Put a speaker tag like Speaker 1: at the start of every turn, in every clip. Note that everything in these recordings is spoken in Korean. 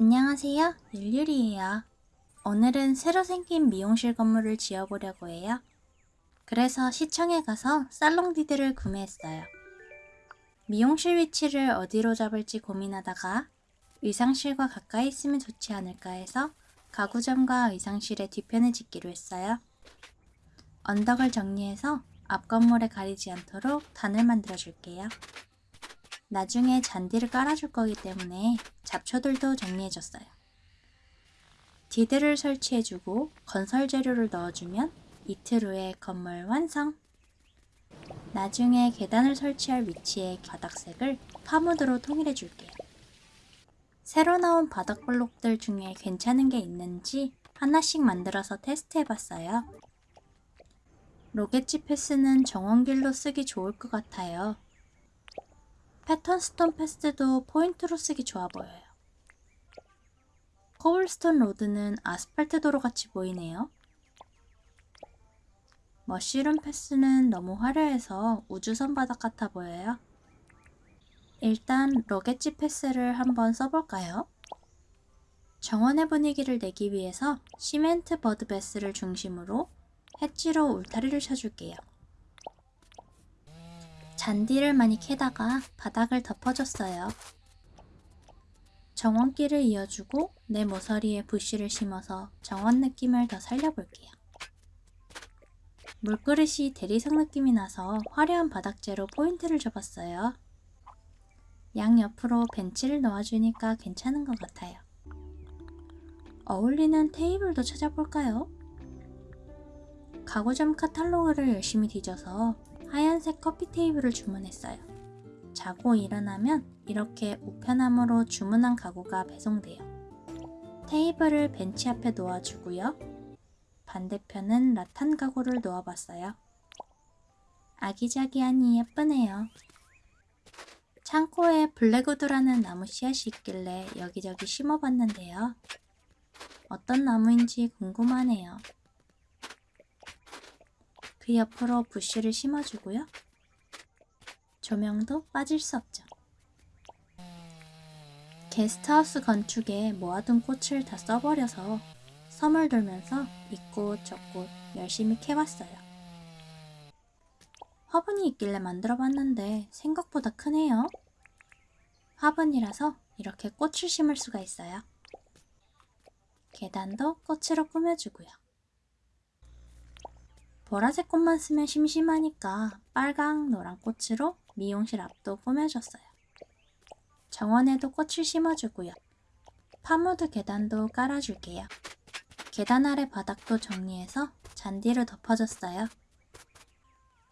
Speaker 1: 안녕하세요. 율율이에요. 오늘은 새로 생긴 미용실 건물을 지어보려고 해요. 그래서 시청에 가서 살롱디드를 구매했어요. 미용실 위치를 어디로 잡을지 고민하다가 의상실과 가까이 있으면 좋지 않을까 해서 가구점과 의상실의 뒤편을 짓기로 했어요. 언덕을 정리해서 앞 건물에 가리지 않도록 단을 만들어 줄게요. 나중에 잔디를 깔아줄 거기 때문에 잡초들도 정리해줬어요. 디드를 설치해주고 건설 재료를 넣어주면 이틀 후에 건물 완성! 나중에 계단을 설치할 위치의 바닥색을 파무드로 통일해줄게요. 새로 나온 바닥 블록들 중에 괜찮은 게 있는지 하나씩 만들어서 테스트해봤어요. 로켓지 패스는 정원길로 쓰기 좋을 것 같아요. pattern stone path도 포인트로 쓰기 좋아 보여요. cobblestone road는 아스팔트 도로 같이 보이네요. mushroom path는 너무 화려해서 우주선 바닥 같아 보여요. 일단 로켓지 패스를 한번 써볼까요? 정원의 분위기를 내기 위해서 시멘트 bird bath를 중심으로 해치로 울타리를 쳐줄게요. 잔디를 많이 캐다가 바닥을 덮어줬어요. 정원길을 이어주고 내 모서리에 부시를 심어서 정원 느낌을 더 살려볼게요. 물그릇이 대리석 느낌이 나서 화려한 바닥재로 포인트를 줘봤어요. 양 옆으로 벤치를 놓아주니까 괜찮은 것 같아요. 어울리는 테이블도 찾아볼까요? 가구점 카탈로그를 열심히 뒤져서 하얀색 커피 테이블을 주문했어요. 자고 일어나면 이렇게 우편함으로 주문한 가구가 배송돼요. 테이블을 벤치 앞에 놓아주고요. 반대편은 라탄 가구를 놓아봤어요. 아기자기하니 예쁘네요. 창고에 블랙우드라는 나무 씨앗이 있길래 여기저기 심어봤는데요. 어떤 나무인지 궁금하네요. 그 옆으로 부쉬를 심어주고요. 조명도 빠질 수 없죠. 게스트하우스 건축에 모아둔 꽃을 다 써버려서 섬을 돌면서 이 꽃 저 꽃 열심히 캐왔어요. 화분이 있길래 만들어봤는데 생각보다 크네요. 화분이라서 이렇게 꽃을 심을 수가 있어요. 계단도 꽃으로 꾸며주고요. 보라색 꽃만 쓰면 심심하니까 빨강, 노란 꽃으로 미용실 앞도 꾸며줬어요. 정원에도 꽃을 심어주고요. palm wood 계단도 깔아줄게요. 계단 아래 바닥도 정리해서 잔디를 덮어줬어요.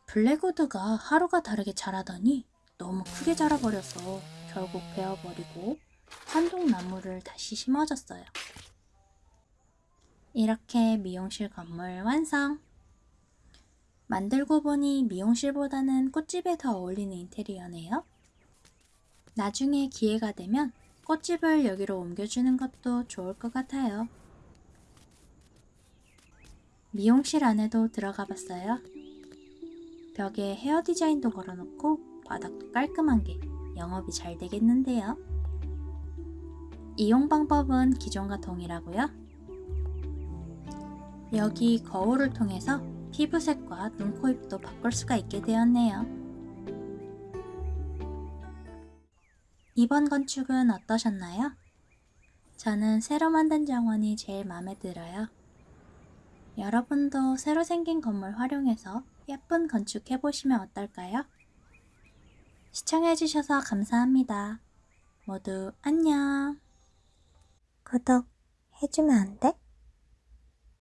Speaker 1: 블랙우드가 하루가 다르게 자라더니 너무 크게 자라버려서 결국 베어버리고 한동나무를 다시 심어줬어요. 이렇게 미용실 건물 완성! 만들고 보니 미용실보다는 꽃집에 더 어울리는 인테리어네요. 나중에 기회가 되면 꽃집을 여기로 옮겨주는 것도 좋을 것 같아요. 미용실 안에도 들어가 봤어요. 벽에 헤어 디자인도 걸어놓고 바닥도 깔끔한 게 영업이 잘 되겠는데요. 이용 방법은 기존과 동일하고요. 여기 거울을 통해서 피부색과 눈, 코, 입도 바꿀 수가 있게 되었네요. 이번 건축은 어떠셨나요? 저는 새로 만든 정원이 제일 마음에 들어요. 여러분도 새로 생긴 건물 활용해서 예쁜 건축 해보시면 어떨까요? 시청해주셔서 감사합니다. 모두 안녕. 구독 해주면 안 돼?